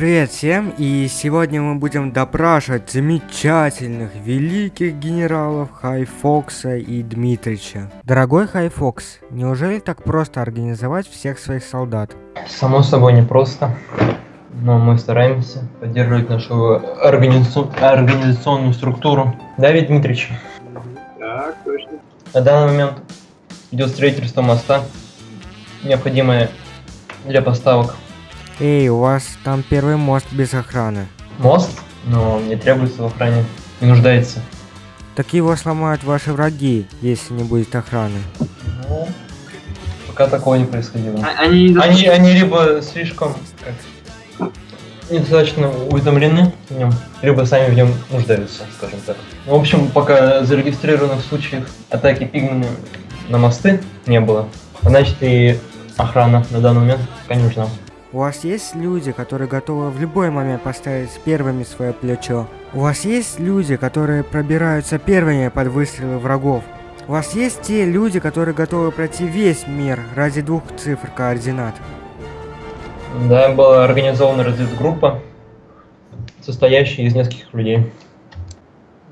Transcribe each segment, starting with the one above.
привет всем, и сегодня мы будем допрашивать замечательных, великих генералов Хайфокса и Дмитрича. Дорогой Хайфокс, неужели так просто организовать всех своих солдат? Само собой не просто, но мы стараемся поддерживать нашу организацию, организационную структуру. Да, ведь Дмитрич? Так, точно. На данный момент идет строительство моста, необходимое для поставок. Эй, у вас там первый мост без охраны. Мост, но не требуется в охране, не нуждается. Так его сломают ваши враги, если не будет охраны. Ну, пока такого не происходило. А- Они не Они, они либо слишком как, недостаточно уведомлены в нем, либо сами в нем нуждаются, скажем так. В общем, пока зарегистрированных случаев атаки пигмами на мосты не было, значит и охрана на данный момент пока не нужна. У вас есть люди, которые готовы в любой момент поставить первыми свое плечо? У вас есть люди, которые пробираются первыми под выстрелы врагов? У вас есть те люди, которые готовы пройти весь мир ради двух цифр координат? Да, была организована разведгруппа, состоящая из нескольких людей.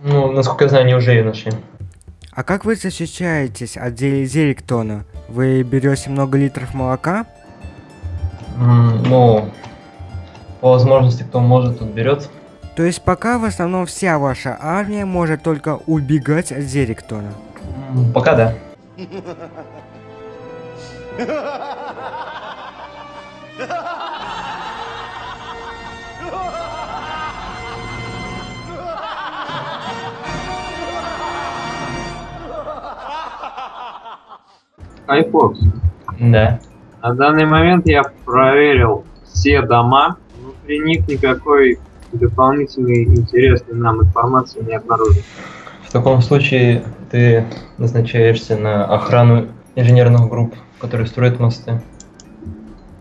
Ну, насколько я знаю, они уже ее нашли. А как вы защищаетесь от Зе- Зериктона? Вы берете много литров молока? Ну, по возможности, кто может, тот берет. То есть пока в основном вся ваша армия может только убегать от Зериктона. М, Пока да. Хайфокс. Да. На данный момент я проверил все дома. Внутри них никакой дополнительной интересной нам информации не обнаружил. В таком случае ты назначаешься на охрану инженерных групп, которые строят мосты.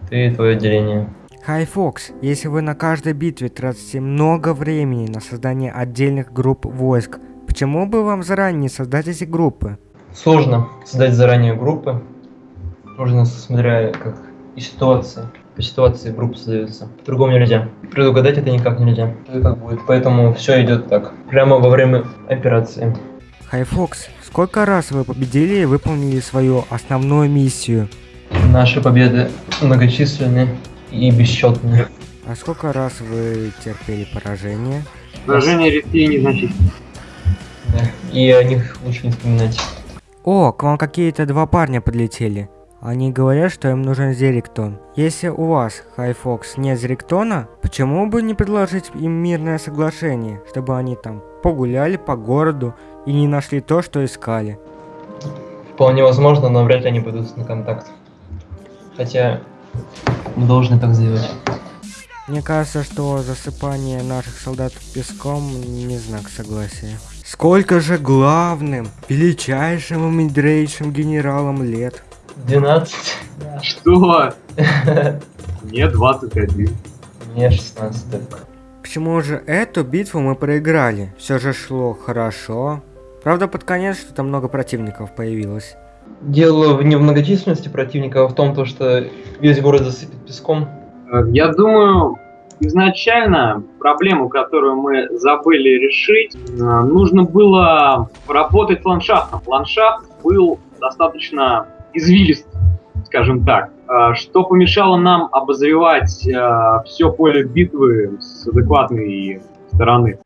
Ты и твое отделение. Хай Фокс, если вы на каждой битве тратите много времени на создание отдельных групп войск, почему бы вам заранее не создать эти группы? Сложно создать заранее группы. Нужно, смотря как и ситуация. По ситуации группы создаются. По-другому нельзя. Предугадать это никак нельзя. Что и как будет. Поэтому все идет так. Прямо во время операции. Хай Фокс, сколько раз вы победили и выполнили свою основную миссию? Наши победы многочисленны и бесчетны. А сколько раз вы терпели поражение? Поражение редкие и незначительные. Да. И о них лучше не вспоминать. О, к вам какие-то два парня подлетели. Они говорят, что им нужен Зериктон. Если у вас, Хай Фокс, нет Зериктона, почему бы не предложить им мирное соглашение, чтобы они там погуляли по городу и не нашли то, что искали? Вполне возможно, но вряд ли они пойдут на контакт. Хотя мы должны так сделать. Мне кажется, что засыпание наших солдат песком не знак согласия. Сколько же главным, величайшим и мудрейшим генералам лет? 12. Что? Мне 21. Мне 16. Почему же эту битву мы проиграли? Все же шло хорошо. Правда, под конец что-то много противников появилось. Дело в- не в многочисленности противника, а в том, то, что весь город засыпет песком. Э, Я думаю, изначально проблему, которую мы забыли решить, э, нужно было поработать с ландшафтом. Ландшафт был достаточно извилист, скажем так, э, что помешало нам обозревать все поле битвы с адекватной стороны.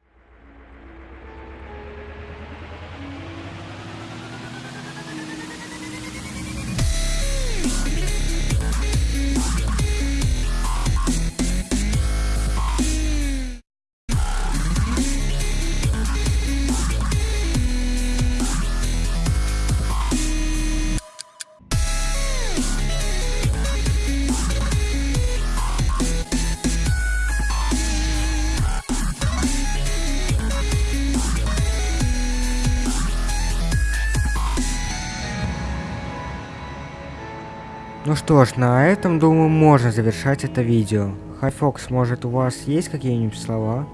Ну что ж, на этом, думаю, можно завершать это видео. Хайфокс, может у вас есть какие-нибудь слова?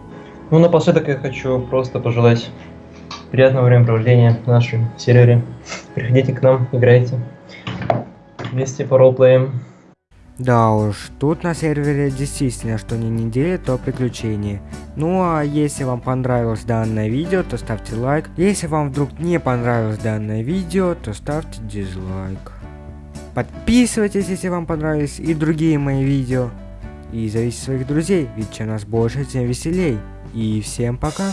Ну, напоследок я хочу просто пожелать приятного времяпровождения в нашем сервере. Приходите к нам, играйте. Вместе по ролплеям. Да уж, тут на сервере действительно что не неделя, то приключение. Ну а если вам понравилось данное видео, то ставьте лайк. Если вам вдруг не понравилось данное видео, то ставьте дизлайк. Подписывайтесь, если вам понравились и другие мои видео. И зовите своих друзей, ведь чем нас больше, тем веселей. И всем пока.